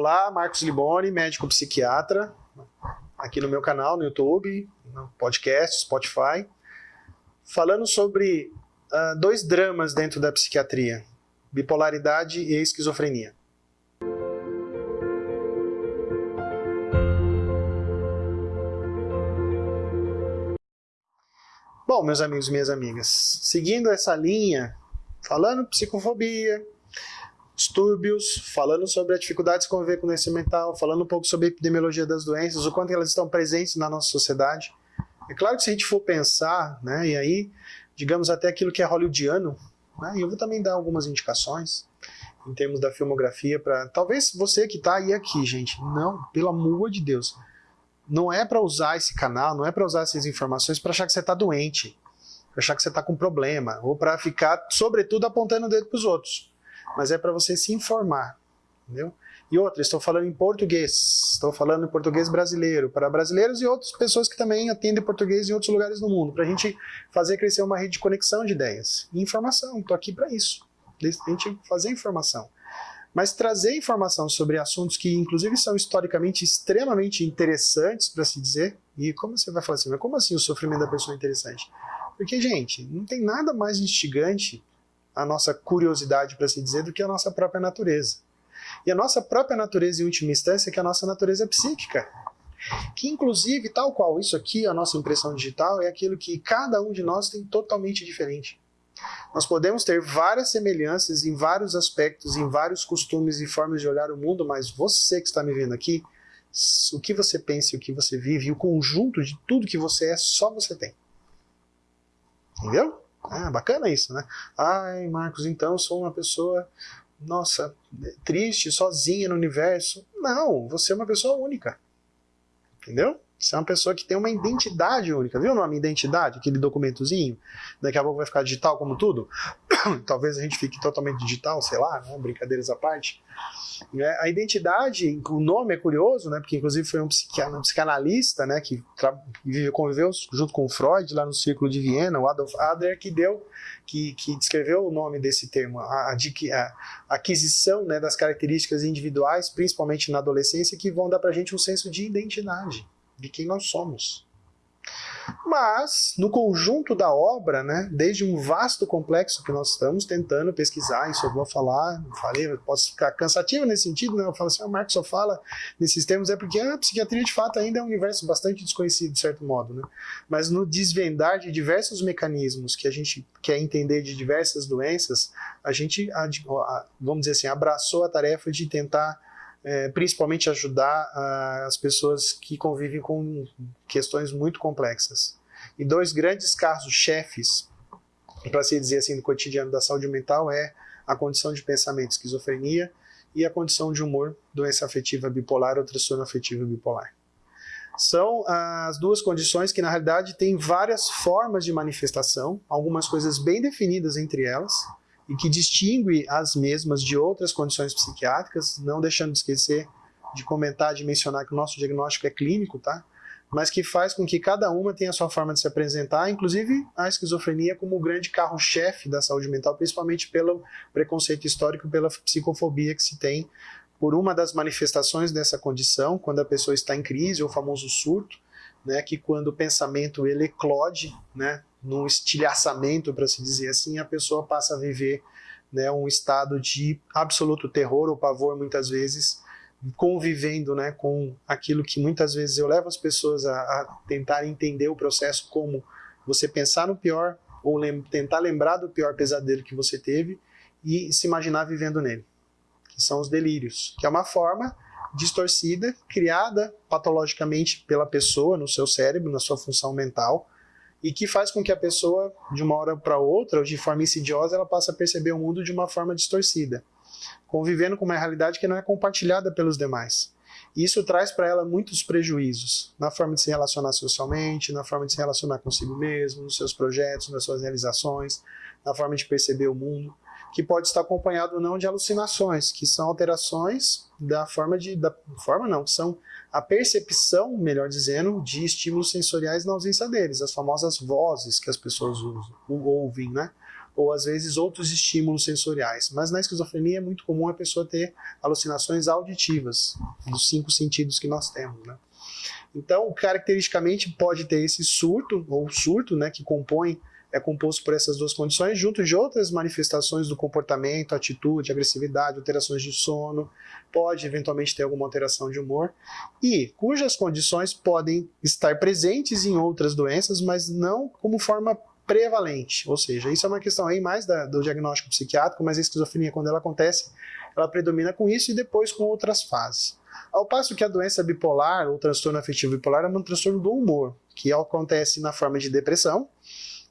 Olá, Marcos Liboni, médico psiquiatra, aqui no meu canal no YouTube, no podcast, Spotify, falando sobre uh, dois dramas dentro da psiquiatria, bipolaridade e esquizofrenia. Bom, meus amigos e minhas amigas, seguindo essa linha, falando psicofobia, distúrbios, falando sobre a dificuldade de conviver com doença mental, falando um pouco sobre a epidemiologia das doenças, o quanto elas estão presentes na nossa sociedade. É claro que se a gente for pensar, né, e aí, digamos até aquilo que é hollywoodiano, né, eu vou também dar algumas indicações em termos da filmografia para talvez você que está aí aqui, gente, não, pelo amor de Deus, não é para usar esse canal, não é para usar essas informações para achar que você está doente, para achar que você está com problema, ou para ficar, sobretudo, apontando o dedo para os outros. Mas é para você se informar, entendeu? E outra, estou falando em português, estou falando em português brasileiro, para brasileiros e outras pessoas que também atendem português em outros lugares do mundo, para a gente fazer crescer uma rede de conexão de ideias e informação. Estou aqui para isso, a gente fazer informação mas trazer informação sobre assuntos que, inclusive, são historicamente extremamente interessantes para se dizer. E como você vai falar assim, mas como assim o sofrimento da pessoa é interessante? Porque, gente, não tem nada mais instigante a nossa curiosidade, para se dizer, do que a nossa própria natureza. E a nossa própria natureza, em última instância, é que a nossa natureza psíquica. Que, inclusive, tal qual isso aqui, a nossa impressão digital, é aquilo que cada um de nós tem totalmente diferente. Nós podemos ter várias semelhanças em vários aspectos, em vários costumes e formas de olhar o mundo, mas você que está me vendo aqui, o que você pensa, o que você vive, o conjunto de tudo que você é, só você tem. Entendeu? Ah, bacana isso, né? Ai, Marcos, então sou uma pessoa, nossa, triste, sozinha no universo. Não, você é uma pessoa única. Entendeu? Você é uma pessoa que tem uma identidade única. Viu o nome identidade? Aquele documentozinho? Daqui a pouco vai ficar digital como tudo? Talvez a gente fique totalmente digital, sei lá, né? brincadeiras à parte. É, a identidade, o nome é curioso, né? porque inclusive foi um, psicanalista né? que conviveu junto com Freud lá no Círculo de Viena, o Adolf Adler, que deu, que, que descreveu o nome desse termo, a, a, a aquisição né, das características individuais, principalmente na adolescência, que vão dar para a gente um senso de identidade de quem nós somos. Mas, no conjunto da obra, né, desde um vasto complexo que nós estamos tentando pesquisar, isso eu vou falar, falei, posso ficar cansativo nesse sentido, né? eu falo assim, o Marcos só fala nesses termos, é porque a psiquiatria de fato ainda é um universo bastante desconhecido, de certo modo. Né? Mas no desvendar de diversos mecanismos que a gente quer entender de diversas doenças, a gente, vamos dizer assim, abraçou a tarefa de tentar é, principalmente ajudar a, as pessoas que convivem com questões muito complexas. E dois grandes casos-chefes, para se dizer assim, do cotidiano da saúde mental é a condição de pensamento esquizofrenia e a condição de humor, doença afetiva bipolar ou transtorno afetivo bipolar. São as duas condições que, na realidade, têm várias formas de manifestação, algumas coisas bem definidas entre elas, e que distingue as mesmas de outras condições psiquiátricas, não deixando de esquecer de comentar, de mencionar que o nosso diagnóstico é clínico, tá? mas que faz com que cada uma tenha a sua forma de se apresentar, inclusive a esquizofrenia como o grande carro-chefe da saúde mental, principalmente pelo preconceito histórico, pela psicofobia que se tem por uma das manifestações dessa condição, quando a pessoa está em crise, o famoso surto, né, que quando o pensamento ele eclode, né, num estilhaçamento, para se dizer assim, a pessoa passa a viver né, um estado de absoluto terror ou pavor, muitas vezes, convivendo né, com aquilo que muitas vezes eu levo as pessoas a, a tentar entender o processo como você pensar no pior ou lem tentar lembrar do pior pesadelo que você teve e se imaginar vivendo nele, que são os delírios, que é uma forma distorcida, criada patologicamente pela pessoa no seu cérebro, na sua função mental, e que faz com que a pessoa, de uma hora para outra, ou de forma insidiosa, ela passe a perceber o mundo de uma forma distorcida, convivendo com uma realidade que não é compartilhada pelos demais. Isso traz para ela muitos prejuízos, na forma de se relacionar socialmente, na forma de se relacionar consigo mesmo, nos seus projetos, nas suas realizações, na forma de perceber o mundo, que pode estar acompanhado ou não de alucinações, que são alterações da forma de... da forma não, são a percepção, melhor dizendo, de estímulos sensoriais na ausência deles, as famosas vozes que as pessoas usam, ouvem, né? ou às vezes outros estímulos sensoriais. Mas na esquizofrenia é muito comum a pessoa ter alucinações auditivas, dos cinco sentidos que nós temos. Né? Então, caracteristicamente, pode ter esse surto, ou surto, né, que compõe é composto por essas duas condições, junto de outras manifestações do comportamento, atitude, agressividade, alterações de sono, pode eventualmente ter alguma alteração de humor, e cujas condições podem estar presentes em outras doenças, mas não como forma prevalente, ou seja, isso é uma questão aí mais da, do diagnóstico psiquiátrico, mas a esquizofrenia, quando ela acontece, ela predomina com isso e depois com outras fases. Ao passo que a doença bipolar, ou transtorno afetivo bipolar, é um transtorno do humor, que acontece na forma de depressão,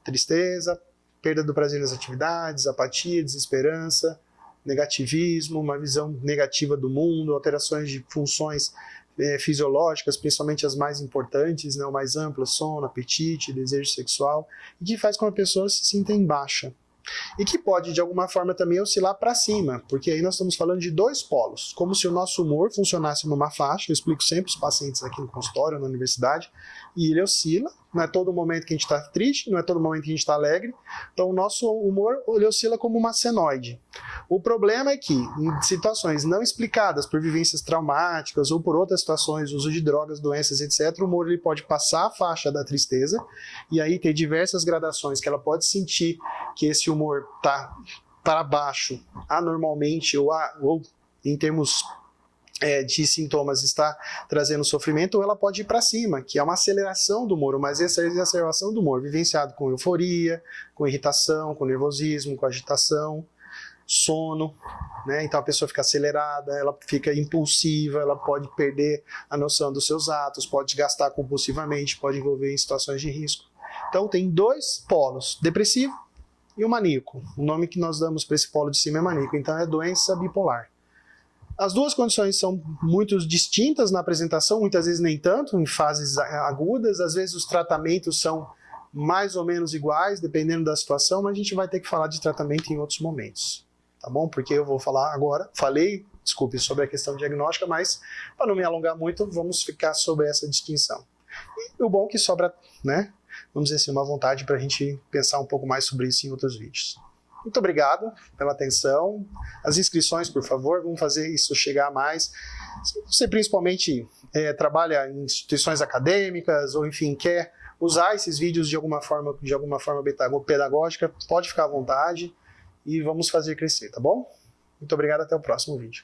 tristeza, perda do prazer nas atividades, apatia, desesperança, negativismo, uma visão negativa do mundo, alterações de funções é, fisiológicas, principalmente as mais importantes, né, mais amplas, sono, apetite, desejo sexual, e que faz com que a pessoa se sinta em baixa. E que pode, de alguma forma, também oscilar para cima, porque aí nós estamos falando de dois polos, como se o nosso humor funcionasse numa faixa, eu explico sempre os pacientes aqui no consultório, na universidade, e ele oscila, não é todo momento que a gente está triste, não é todo momento que a gente está alegre, então o nosso humor ele oscila como uma senoide. O problema é que, em situações não explicadas por vivências traumáticas ou por outras situações, uso de drogas, doenças, etc., o humor ele pode passar a faixa da tristeza e aí ter diversas gradações que ela pode sentir que esse humor está para baixo anormalmente ou, a, ou em termos é, de sintomas está trazendo sofrimento, ou ela pode ir para cima, que é uma aceleração do humor, essa exacerbação do humor, vivenciado com euforia, com irritação, com nervosismo, com agitação, sono, né? Então a pessoa fica acelerada, ela fica impulsiva, ela pode perder a noção dos seus atos, pode gastar compulsivamente, pode envolver em situações de risco. Então tem dois polos, depressivo e o maníaco. O nome que nós damos para esse polo de cima é maníaco, então é doença bipolar. As duas condições são muito distintas na apresentação, muitas vezes nem tanto, em fases agudas, às vezes os tratamentos são mais ou menos iguais, dependendo da situação, mas a gente vai ter que falar de tratamento em outros momentos, tá bom? Porque eu vou falar agora, falei, desculpe, sobre a questão diagnóstica, mas para não me alongar muito, vamos ficar sobre essa distinção. E o bom é que sobra, né, vamos dizer assim, uma vontade para a gente pensar um pouco mais sobre isso em outros vídeos. Muito obrigado pela atenção. As inscrições, por favor, vamos fazer isso chegar a mais. Se você principalmente é, trabalha em instituições acadêmicas ou enfim quer usar esses vídeos de alguma forma, de alguma forma pedagógica, pode ficar à vontade e vamos fazer crescer, tá bom? Muito obrigado, até o próximo vídeo.